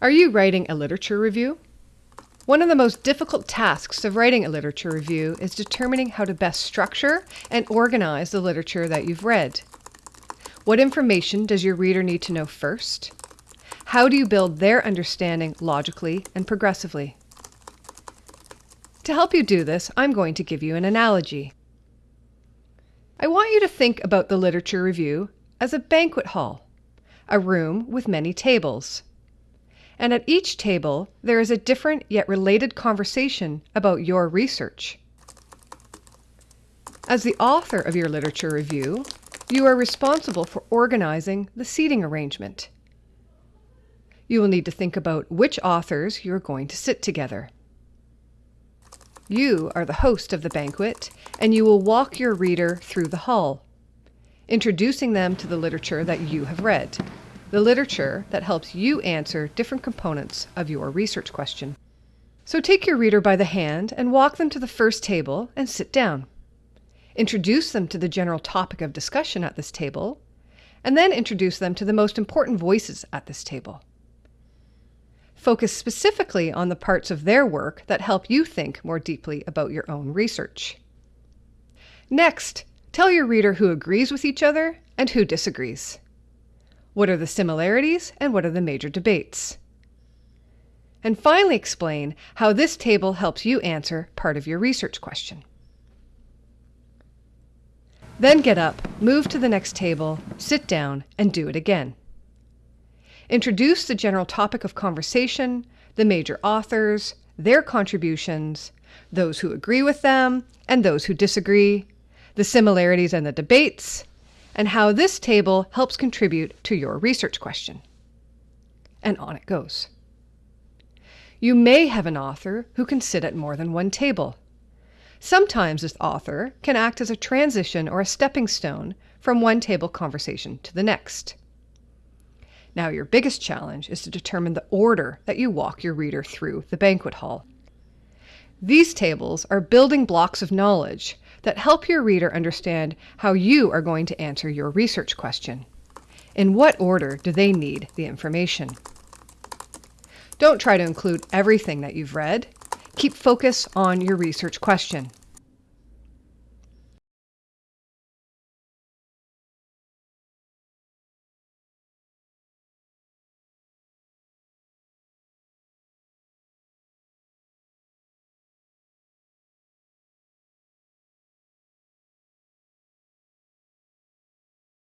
Are you writing a literature review? One of the most difficult tasks of writing a literature review is determining how to best structure and organize the literature that you've read. What information does your reader need to know first? How do you build their understanding logically and progressively? To help you do this, I'm going to give you an analogy. I want you to think about the literature review as a banquet hall, a room with many tables and at each table there is a different yet related conversation about your research. As the author of your literature review, you are responsible for organizing the seating arrangement. You will need to think about which authors you are going to sit together. You are the host of the banquet, and you will walk your reader through the hall, introducing them to the literature that you have read the literature that helps you answer different components of your research question. So take your reader by the hand and walk them to the first table and sit down. Introduce them to the general topic of discussion at this table, and then introduce them to the most important voices at this table. Focus specifically on the parts of their work that help you think more deeply about your own research. Next, tell your reader who agrees with each other and who disagrees. What are the similarities and what are the major debates? And finally explain how this table helps you answer part of your research question. Then get up, move to the next table, sit down, and do it again. Introduce the general topic of conversation, the major authors, their contributions, those who agree with them and those who disagree, the similarities and the debates, and how this table helps contribute to your research question. And on it goes. You may have an author who can sit at more than one table. Sometimes this author can act as a transition or a stepping stone from one table conversation to the next. Now, your biggest challenge is to determine the order that you walk your reader through the banquet hall. These tables are building blocks of knowledge that help your reader understand how you are going to answer your research question. In what order do they need the information? Don't try to include everything that you've read. Keep focus on your research question.